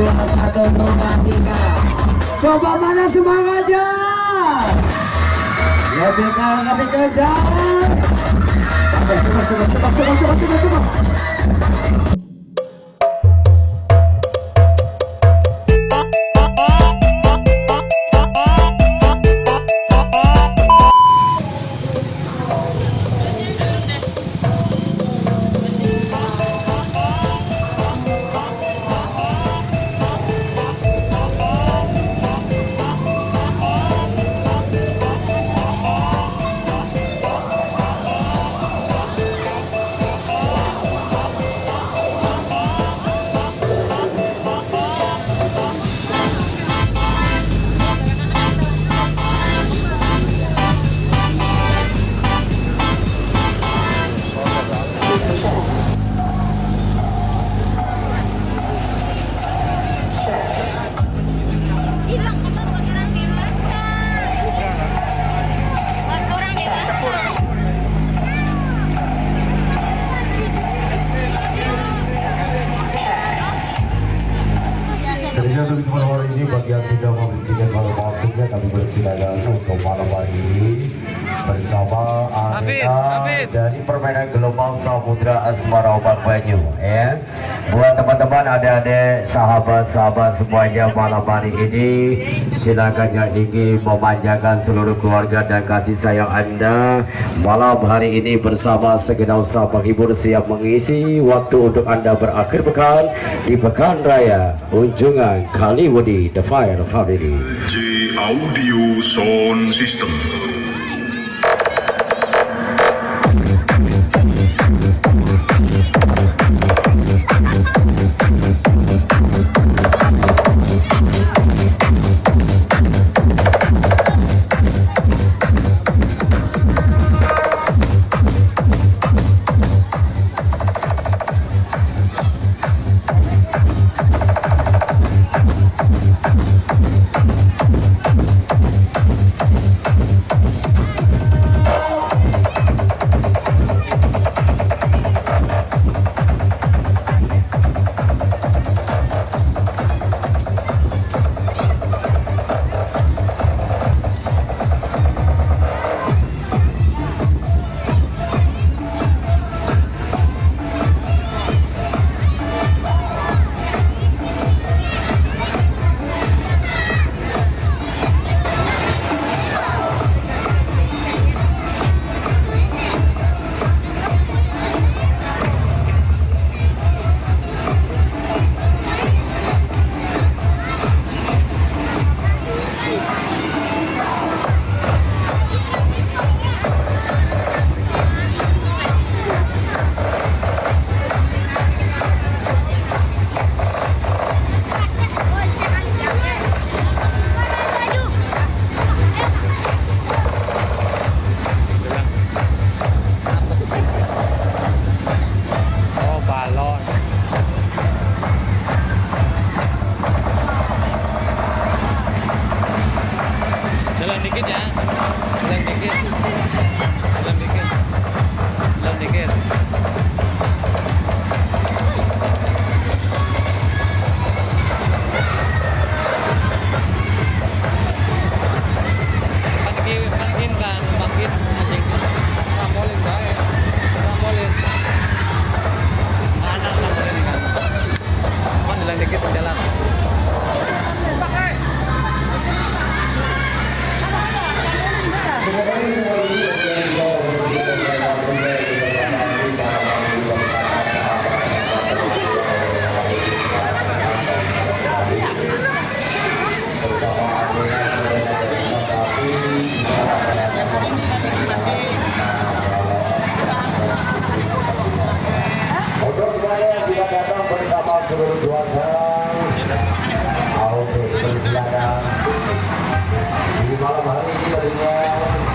satu dua tiga coba mana semangatnya? Lebih kalah lebih kejar coba coba coba coba coba coba coba Tentunya untuk malam hari ini bagi yang sudah membeli tiket malam masuknya kami bersilakan untuk malam hari ini bersama Arena dari permainan Gelombang Samudra Asmara Obat Banyu ya. Buat teman-teman adik-adik sahabat-sahabat semuanya malam hari ini silakan yang ingin memanjakan seluruh keluarga dan kasih sayang anda malam hari ini bersama segenap usaha penghibur siap mengisi waktu untuk anda berakhir pekan di Pekan Raya Unjungan Kaliwadi The Fire Family. J Audio Sound System. Di malam hari ini tentunya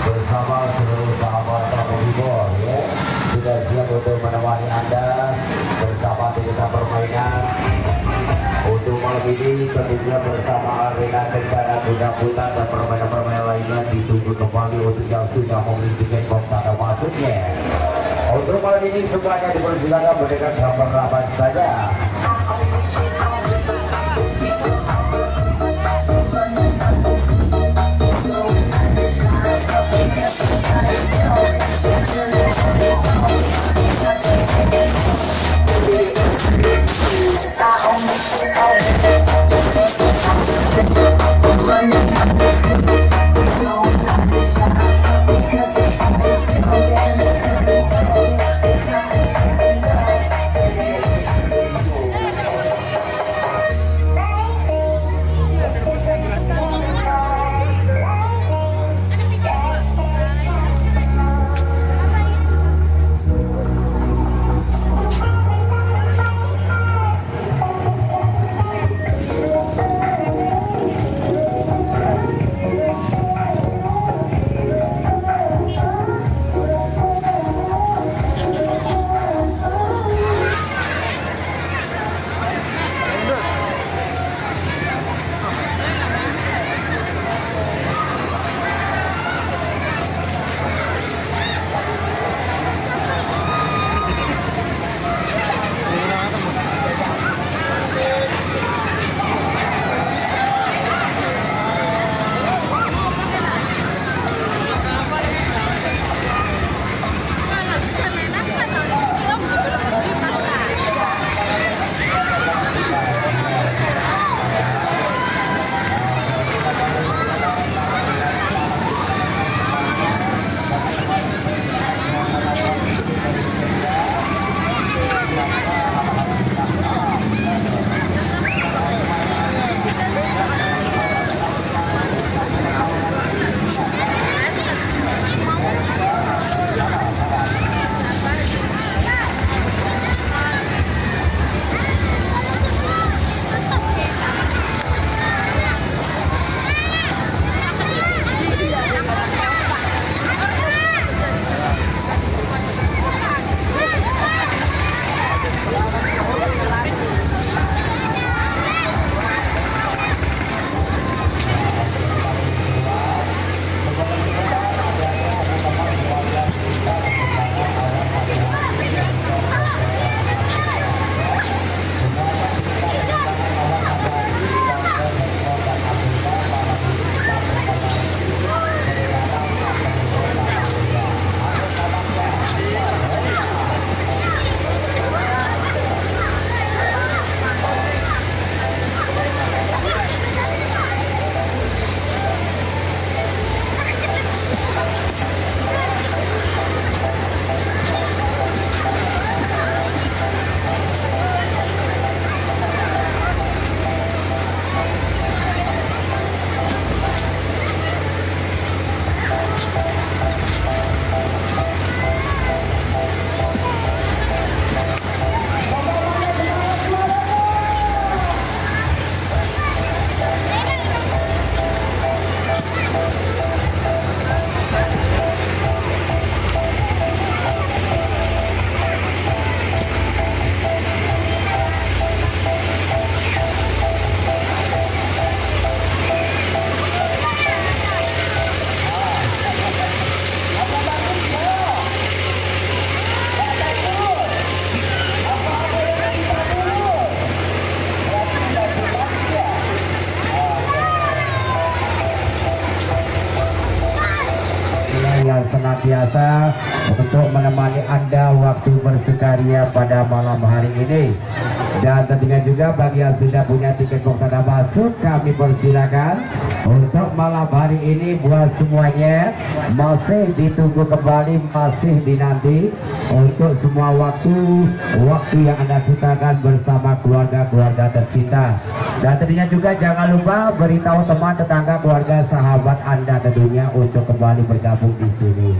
bersama seluruh sahabat ya Sudah siap untuk Anda permainan untuk malam ini tentunya bersama dan lainnya ditunggu kembali untuk yang sudah. Untuk malam ini semuanya dipersilakan mendekat gambar rapat saja. She yang senantiasa untuk menemani Anda waktu bersukaria pada malam hari ini. Dan tentunya juga bagi yang sudah punya tiket tanda masuk, kami persilakan untuk malam hari ini buat semuanya masih ditunggu kembali, masih dinanti untuk semua waktu waktu yang Anda ciptakan bersama keluarga-keluarga tercinta. Dan tentunya juga jangan lupa beritahu teman tetangga keluarga sahabat Anda tentunya untuk kembali bergabung di sini.